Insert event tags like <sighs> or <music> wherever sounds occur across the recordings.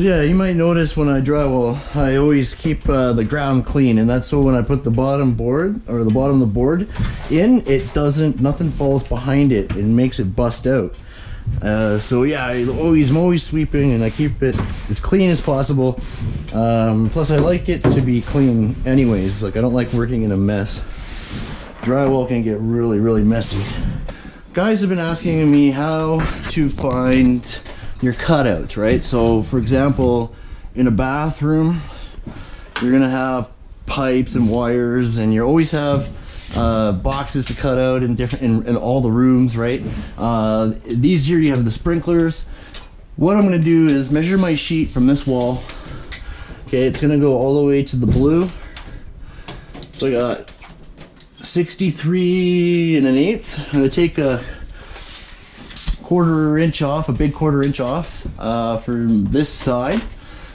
So yeah, you might notice when I drywall, I always keep uh, the ground clean, and that's so when I put the bottom board or the bottom of the board in, it doesn't, nothing falls behind it and makes it bust out. Uh, so yeah, I always, I'm always sweeping, and I keep it as clean as possible. Um, plus, I like it to be clean, anyways. Like I don't like working in a mess. Drywall can get really, really messy. Guys have been asking me how to find your cutouts, right? So for example, in a bathroom, you're gonna have pipes and wires and you always have uh, boxes to cut out in different in, in all the rooms, right? Uh, these here you have the sprinklers. What I'm gonna do is measure my sheet from this wall. Okay, it's gonna go all the way to the blue. So I got 63 and an eighth. I'm gonna take a quarter inch off, a big quarter inch off uh, from this side.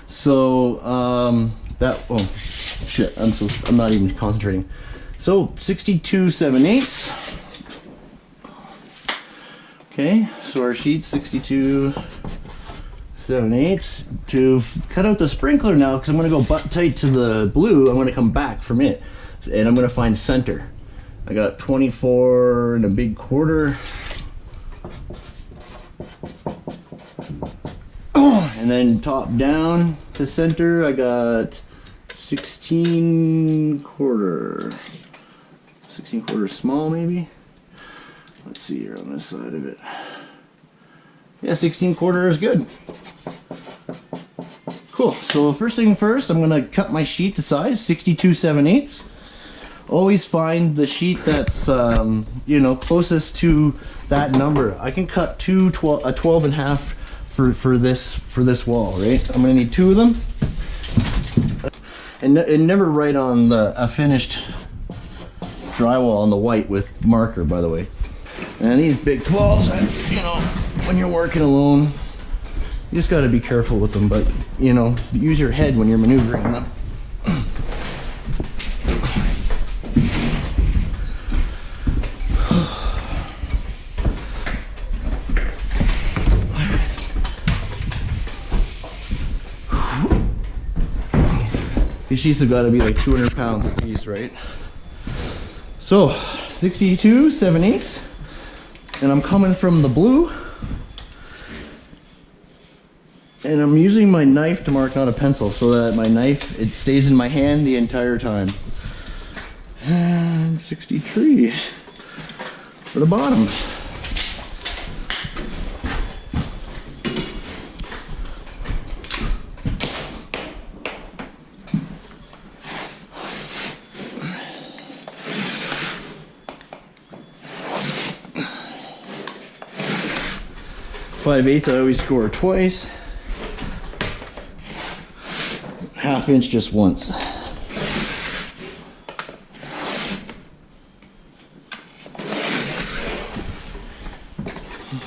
So um, that, oh shit, I'm so, I'm not even concentrating. So 62 7 eighths. Okay, so our sheet 62 7 eighths. To cut out the sprinkler now, because I'm gonna go butt tight to the blue, I'm gonna come back from it. And I'm gonna find center. I got 24 and a big quarter. And then top down to center I got 16 quarter. 16 quarter small maybe? Let's see here on this side of it. Yeah 16 quarter is good. Cool. So first thing first I'm gonna cut my sheet to size 62 7 eighths. Always find the sheet that's um, you know closest to that number. I can cut two 12 a 12 and a half for, for this for this wall, right? I'm gonna need two of them. And, and never write on the, a finished drywall on the white with marker, by the way. And these big 12s, you know, when you're working alone, you just gotta be careful with them, but you know, use your head when you're maneuvering them. These sheets have got to be like 200 pounds a piece, right? So, 62, 7 eighths. And I'm coming from the blue. And I'm using my knife to mark, not a pencil, so that my knife, it stays in my hand the entire time. And 63 for the bottom. Five eighths, I always score twice. Half inch just once.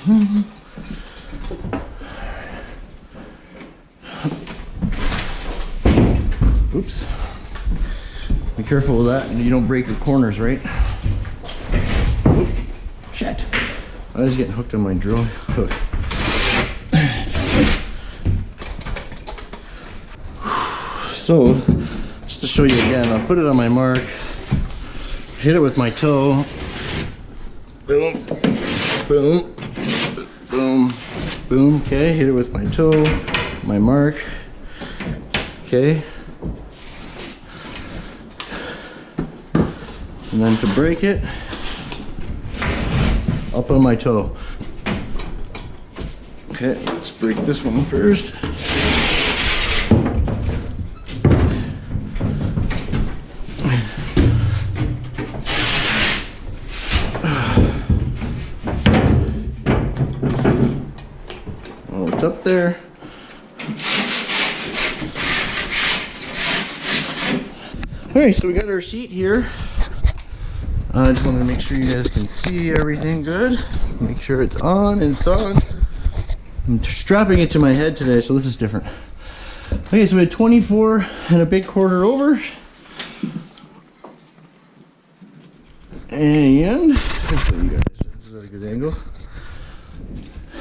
Mm-hmm. Oops. Be careful with that and you don't break your corners, right? Oop. Shit. I was getting hooked on my drill hook. So, just to show you again, I'll put it on my mark, hit it with my toe, boom, boom, boom, boom, okay, hit it with my toe, my mark, okay. And then to break it, up on my toe. Okay, let's break this one first. Up there. Alright, so we got our sheet here. I uh, just wanted to make sure you guys can see everything good. Make sure it's on and it's on. I'm strapping it to my head today, so this is different. Okay, so we had 24 and a big quarter over. And, hopefully you guys, this is a good angle.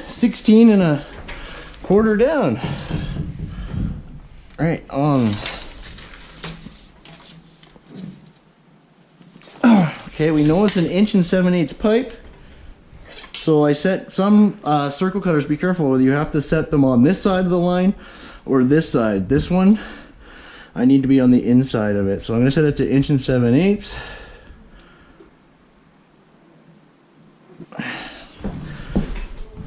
16 and a quarter down. Right on. Okay, we know it's an inch and 7 eighths pipe. So I set some uh, circle cutters, be careful you have to set them on this side of the line or this side. This one, I need to be on the inside of it. So I'm gonna set it to inch and 7 eighths.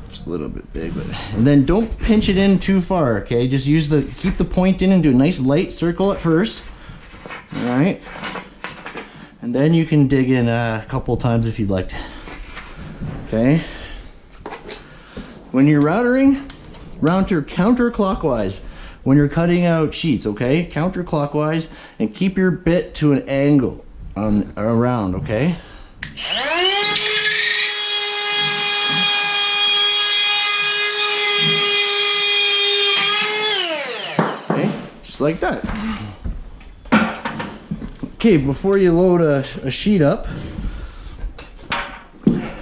It's a little bit big, but and then don't pinch it in too far, okay? Just use the keep the point in and do a nice light circle at first. All right. And then you can dig in a couple times if you'd like. Okay. When you're routering, router counterclockwise when you're cutting out sheets, okay? Counterclockwise and keep your bit to an angle on around, okay? Just like that. Okay, before you load a, a sheet up,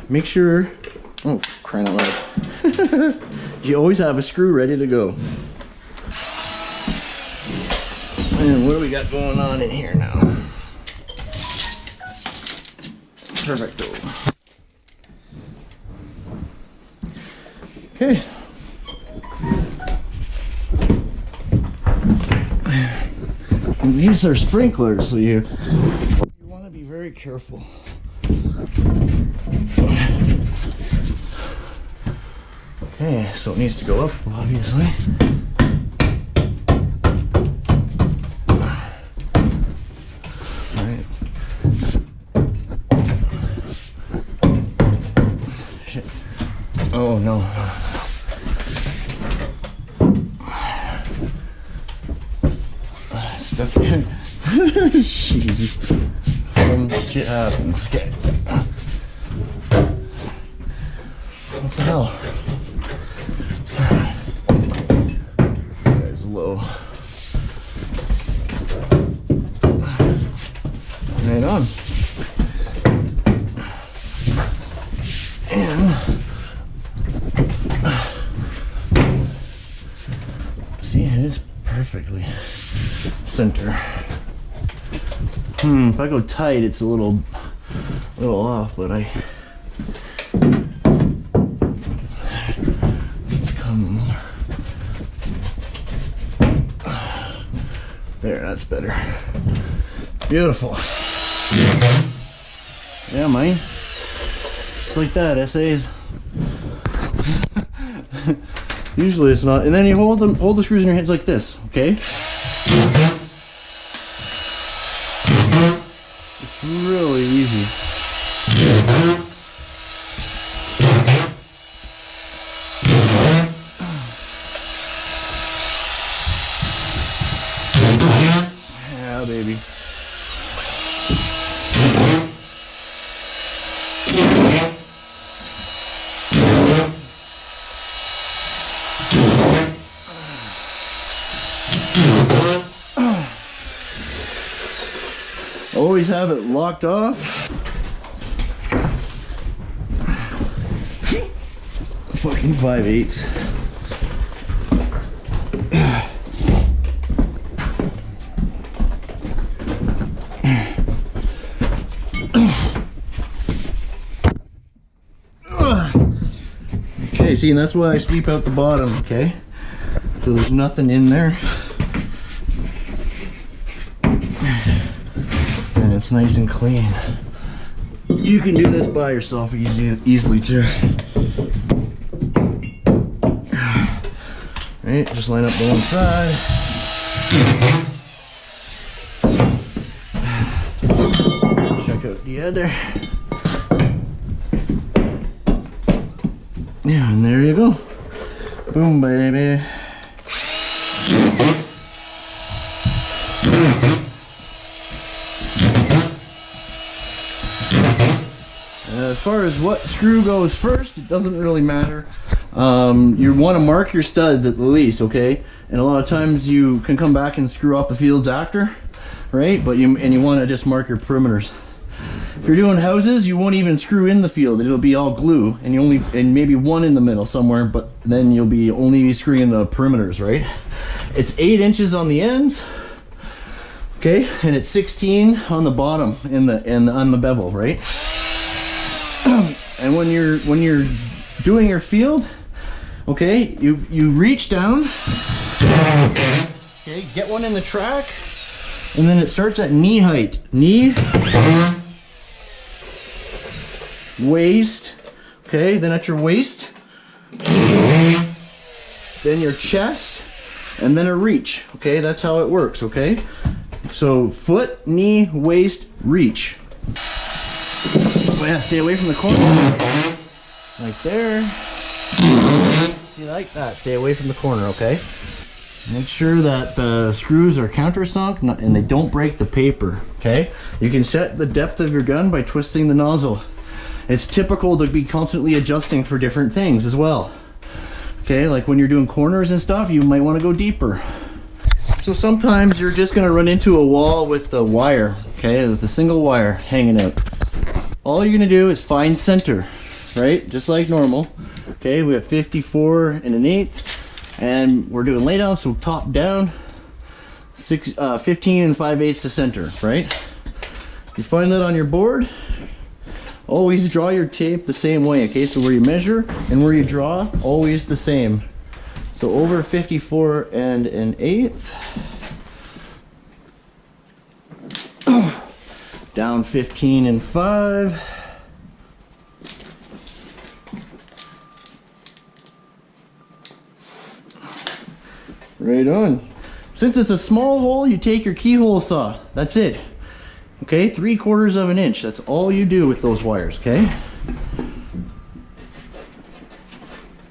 make sure, oh, crying out loud. <laughs> you always have a screw ready to go. And what do we got going on in here now? Perfecto. Okay. These are sprinklers, so you you want to be very careful. Okay, so it needs to go up, obviously. Alright. Shit. Oh no. Stuck in. Jeez. Some shit happens. Okay. What the hell? Guy's low. Right on. And see, it is perfectly center. Hmm, if I go tight, it's a little, little off, but I. Let's come. There, that's better. Beautiful. Yeah, man. Just like that, essays. <laughs> Usually it's not. And then you hold them, hold the screws in your hands like this, okay? It's really easy. Yeah. Always have it locked off. Fucking five eighths. Okay, see, and that's why I sweep out the bottom, okay? So there's nothing in there. And it's nice and clean. You can do this by yourself easy, easily too. Right, just line up the one side. Check out the other. Yeah, and there you go. Boom, baby. Uh, as far as what screw goes first, it doesn't really matter. Um, you want to mark your studs at the least, okay? And a lot of times you can come back and screw off the fields after, right? But you and you want to just mark your perimeters. If you're doing houses, you won't even screw in the field. It'll be all glue, and you only and maybe one in the middle somewhere. But then you'll be only screwing the perimeters, right? It's eight inches on the ends. Okay, and it's 16 on the bottom in the in on the bevel, right? <clears throat> and when you're when you're doing your field, okay, you you reach down. Okay, get one in the track, and then it starts at knee height. Knee, waist. Okay, then at your waist, then your chest, and then a reach. Okay, that's how it works. Okay. So foot, knee, waist, reach. Oh yeah, stay away from the corner. Like there. See, like that. Stay away from the corner, okay? Make sure that the screws are countersunk and they don't break the paper, okay? You can set the depth of your gun by twisting the nozzle. It's typical to be constantly adjusting for different things as well. Okay, like when you're doing corners and stuff, you might want to go deeper. So sometimes you're just gonna run into a wall with the wire, okay, with a single wire hanging out. All you're gonna do is find center, right? Just like normal. Okay, we have 54 and an eighth, and we're doing laydown, so top down, six, uh, 15 and 5 eighths to center, right? You find that on your board, always draw your tape the same way, okay? So where you measure and where you draw, always the same. So over 54 and an eighth. <coughs> Down 15 and 5. Right on. Since it's a small hole, you take your keyhole saw. That's it. Okay, three quarters of an inch. That's all you do with those wires, okay?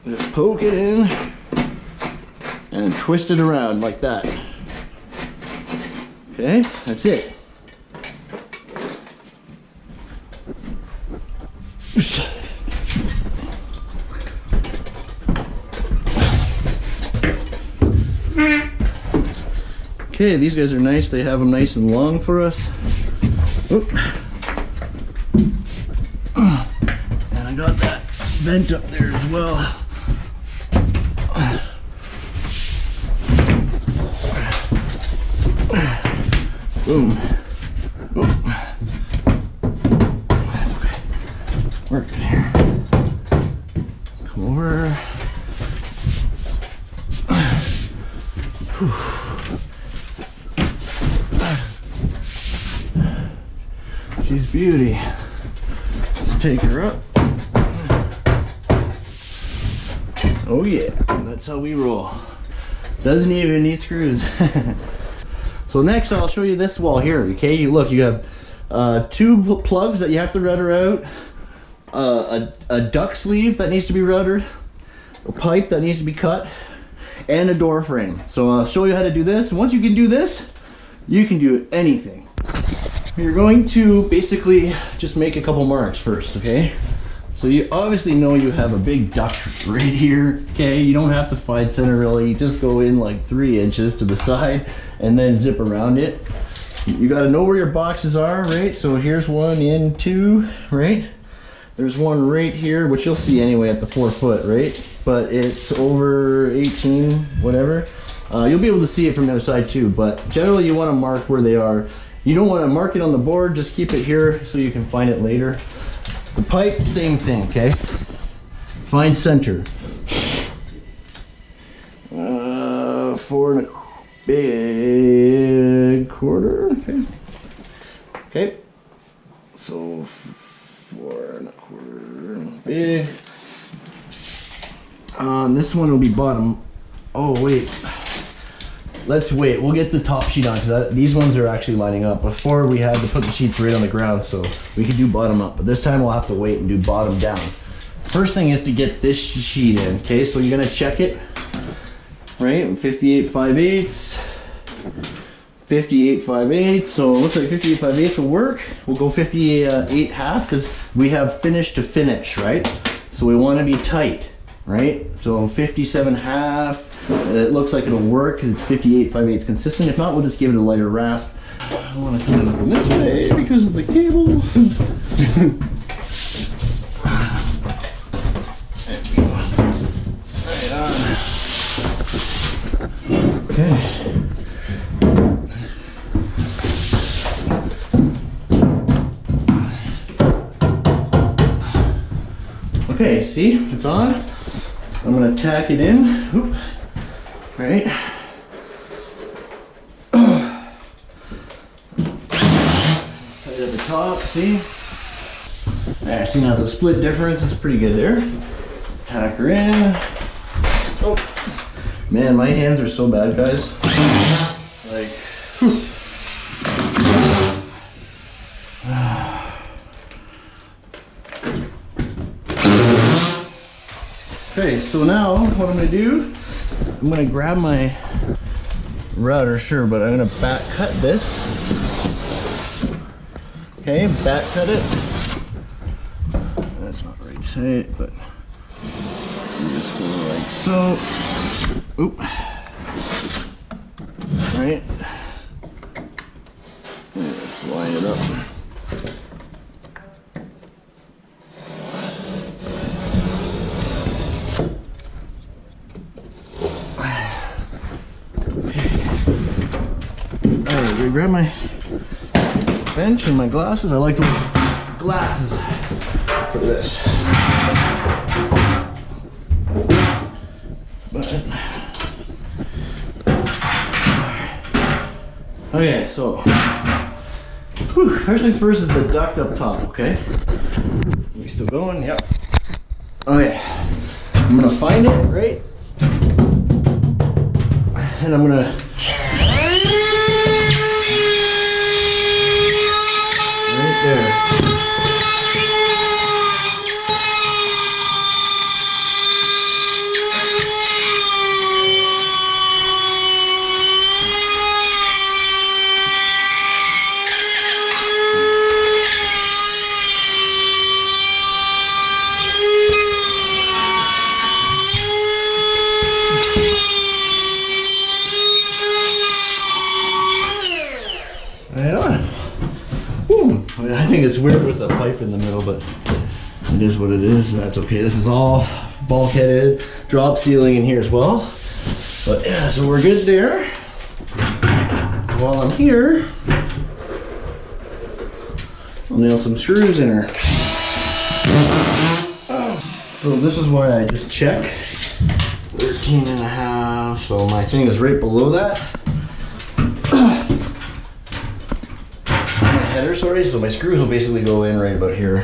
Just poke it in and twist it around like that. Okay, that's it. Okay, these guys are nice. They have them nice and long for us. Oop. And I got that vent up there as well. Boom. Boom. Yeah, that's how we roll. Doesn't even need screws. <laughs> so next I'll show you this wall here, okay? You look, you have uh, two pl- plugs that you have to router out, uh, a, a duct sleeve that needs to be routed, a pipe that needs to be cut, and a door frame. So I'll show you how to do this. Once you can do this, you can do anything. You're going to basically just make a couple marks first, okay? So you obviously know you have a big duct right here, okay? You don't have to find center really, you just go in like three inches to the side and then zip around it. You gotta know where your boxes are, right? So here's one in two, right? There's one right here, which you'll see anyway at the four foot, right? But it's over 18, whatever. Uh, you'll be able to see it from the other side too, but generally you wanna mark where they are. You don't wanna mark it on the board, just keep it here so you can find it later. The pipe, same thing, okay? Find center. Uh, four and a big quarter, okay? Okay. So, four and a quarter big. Um, this one will be bottom. Oh, wait. Let's wait. We'll get the top sheet on because these ones are actually lining up. Before we had to put the sheets right on the ground, so we could do bottom up. But this time we'll have to wait and do bottom down. First thing is to get this sheet in. Okay, so you're gonna check it. Right, 58 5 eighths. 58 5 eighths. So it looks like 58 5 eighths will work. We'll go 58 half because we have finish to finish, right? So we want to be tight, right? So 57 half. Uh, it looks like it'll work it's 58 5 eighths consistent. If not, we'll just give it a lighter rasp. I want to come in from this way because of the cable. <laughs> Go. Okay. Okay, see, it's on. I'm gonna tack it in. Oop. Right. At the top, see? There, see now the split difference is pretty good there. Tack her in. Oh, man, my hands are so bad, guys. Like, whew. <sighs> Okay, so now what I'm gonna do, I'm gonna grab my router, sure, but I'm gonna back cut this. Okay, back cut it. That's not right tight, but you just go like so. Oop. Right. Just line it up. Alright, gonna grab my bench and my glasses. I like to wear glasses for this. But okay, so whew, first things first is the duct up top. Okay, we still going? Yep. But it is what it is. That's okay. This is all bulkheaded, drop ceiling in here as well. But yeah, so we're good there. While I'm here, I'll nail some screws in her. So this is why I just check. 13 and a half. So my thing is right below that. My header, sorry, so my screws will basically go in right about here.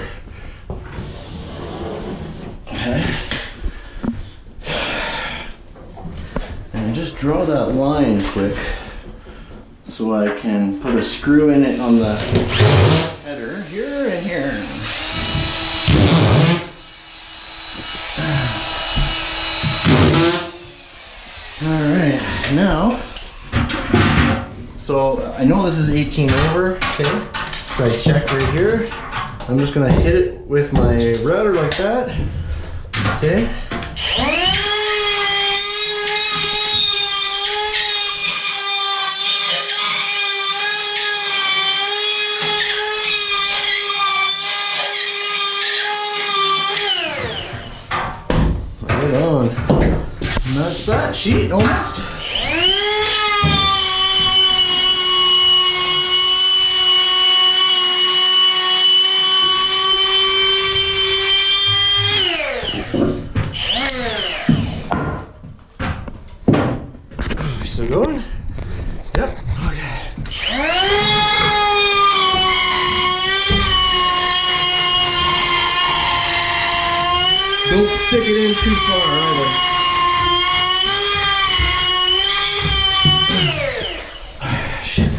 Okay. And just draw that line quick so I can put a screw in it on the header here and here. Alright, now so I know this is 18 over, okay? So I check right here. I'm just gonna hit it with my router like that, okay? Right on. And that's that sheet almost. Still going? Yep. Okay. Don't stick it in too far either. Shit.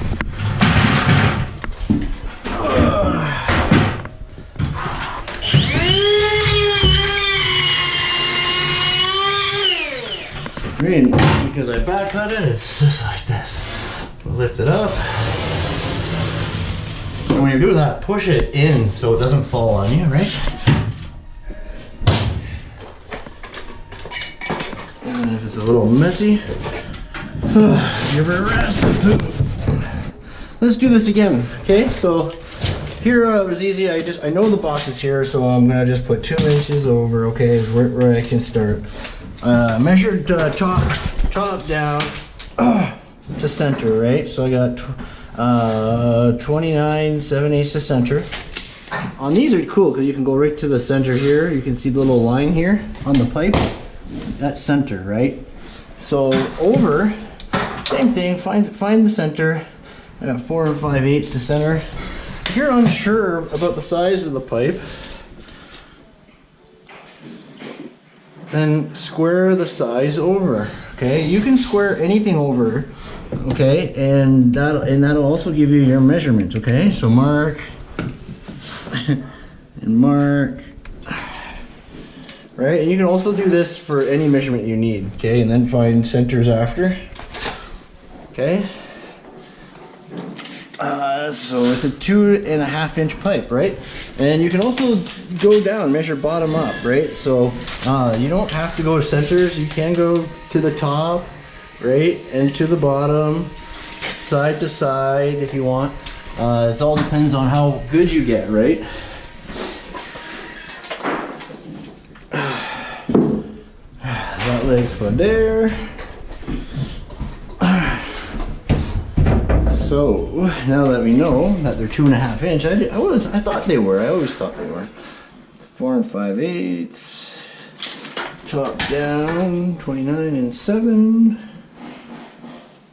Green, because I back cut it, it's just like this. Lift it up. And when you're doing that, push it in so it doesn't fall on you, right? And if it's a little messy, <sighs> give her a rest. Let's do this again, okay? So here uh, it was easy. I just I know the box is here, so I'm gonna just put two inches over. Okay, is where, where I can start. Uh, measured uh, top top down. <clears throat> to center, right? So I got uh, 29 7 eighths to center. On these are cool because you can go right to the center here. You can see the little line here on the pipe. That's center, right? So over, same thing. Find find the center. I got four and five eighths to center. If you're unsure about the size of the pipe, then square the size over. Okay, you can square anything over. Okay, and that and that'll also give you your measurements. Okay, so mark <laughs> and mark. Right, and you can also do this for any measurement you need. Okay, and then find centers after. Okay. Uh, so it's a two and a half inch pipe, right? And you can also go down, measure bottom up, right? So uh, you don't have to go to centers. You can go to the top, right, and to the bottom, side to side if you want. Uh, it all depends on how good you get, right? <sighs> That leg's for there. <sighs> So now that we know that they're two and a half inch, I, did, I was I thought they were. I always thought they were. It's four and five eighths. Top down, twenty nine and seven.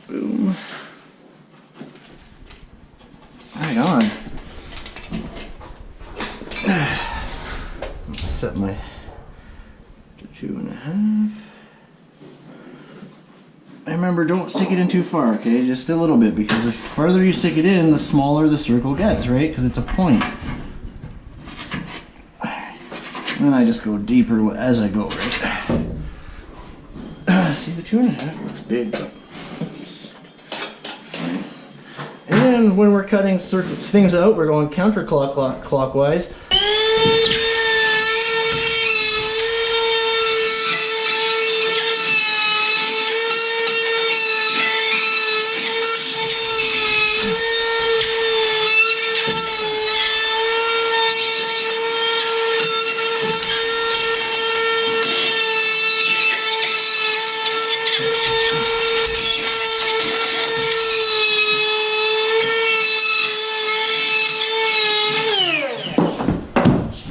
Boom. Right on. <sighs> Set my to two and a half. And remember, don't stick it in too far, okay? Just a little bit, because the further you stick it in, the smaller the circle gets, right? Because it's a point. And I just go deeper as I go, right? See, the two and a half looks big, but that's. And when we're cutting things out, we're going counterclockwise.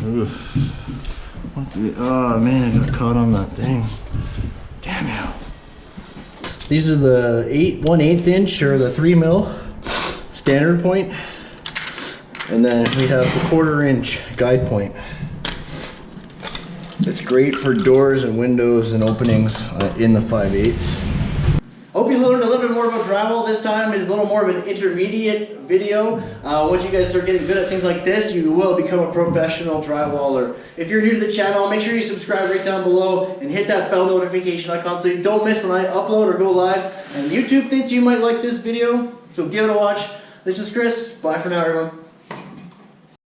Oof. The, oh man, I got caught on that thing. Damn it. These are the 8 one-eighth inch or the 3 mil standard point. And then we have the quarter inch guide point. It's great for doors and windows and openings uh, in the five eighths we learned a little bit more about drywall this time. It's a little more of an intermediate video. Uh, once you guys start getting good at things like this, you will become a professional drywaller. If you're new to the channel, make sure you subscribe right down below and hit that bell notification icon so you don't miss when I upload or go live. And YouTube thinks you might like this video, so give it a watch. This is Chris. Bye for now, everyone.